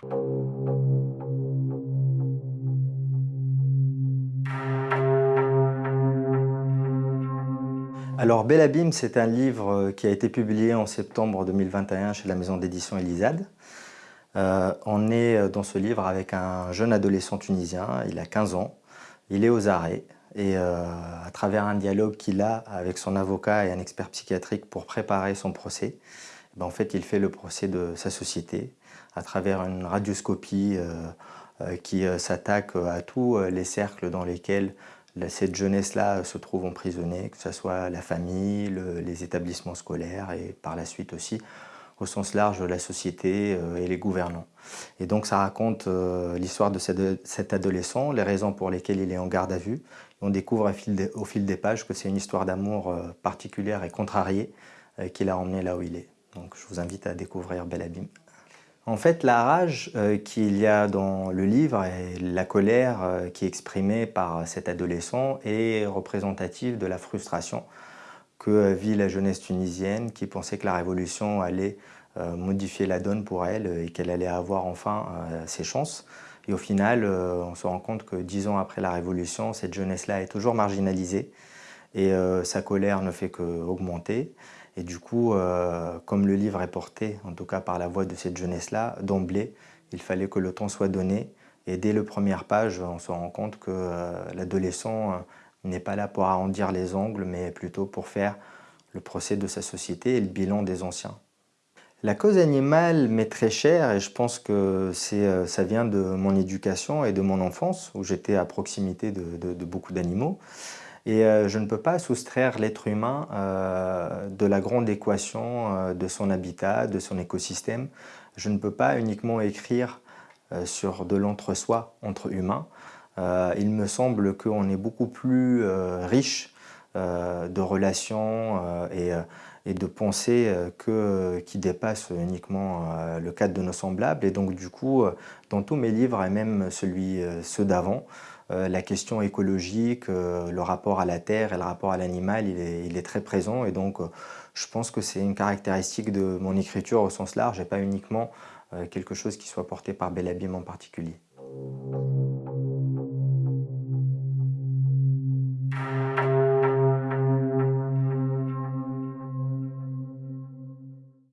Alors Bel Abîme, c'est un livre euh, qui a été publié en septembre 2021 chez la maison d'édition Elisade. Euh, on est euh, dans ce livre avec un jeune adolescent tunisien, il a 15 ans, il est aux arrêts et à travers un dialogue qu'il a avec son avocat et un expert psychiatrique pour préparer son procès, ben, en fait il fait le procès de sa société à travers une radioscopie qui s'attaque à tous les cercles dans lesquels cette jeunesse-là se trouve emprisonnée, que ce soit la famille, les établissements scolaires et par la suite aussi au sens large la société euh, et les gouvernants. Et donc ça raconte euh, l'histoire de cet adolescent, les raisons pour lesquelles il est en garde à vue. on découvre au fil des pages que c'est une histoire d'amour euh, particulière et contrariée qui l'a emmené là où il est. Donc je vous invite à découvrir Bel Abîme. En fait, la rage euh, qu'il y a dans le livre et la colère euh, qui est exprimée par cet adolescent est représentative de la frustration que vit la jeunesse tunisienne qui pensait que la révolution allait euh, modifier la donne pour elle et qu'elle allait avoir enfin ses chances. Et au final, on se rend compte que dix ans après la révolution, cette jeunesse-là est toujours marginalisée et sa colère ne fait qu'augmenter. Et du coup, euh, comme le livre est porté, en tout cas par la voix de cette jeunesse-là, d'emblée, il fallait que le temps soit donné. Et dès la première page, on se rend compte que euh, l'adolescent euh, n'est pas là pour arrondir les ongles, mais plutôt pour faire le procès de sa société et le bilan des anciens. La cause animale m'est très chère et je pense que ça vient de mon éducation et de mon enfance, où j'étais à proximité de beaucoup d'animaux. Et euh, je ne peux pas soustraire l'être humain euh, de la grande équation euh, de son habitat, de son écosystème. Je ne peux pas uniquement écrire sur de l'entre-soi entre humains. il me semble qu'on est beaucoup plus riche de relations et, de pensées qui dépassent uniquement le cadre de nos semblables. Et donc du coup, dans tous mes livres, et même celui, ceux d'avant, euh, la question écologique, euh, le rapport à la terre et le rapport à l'animal, il, est, très présent et donc euh, je pense que c'est une caractéristique de mon écriture au sens large et pas uniquement quelque chose qui soit porté par Belabim en particulier.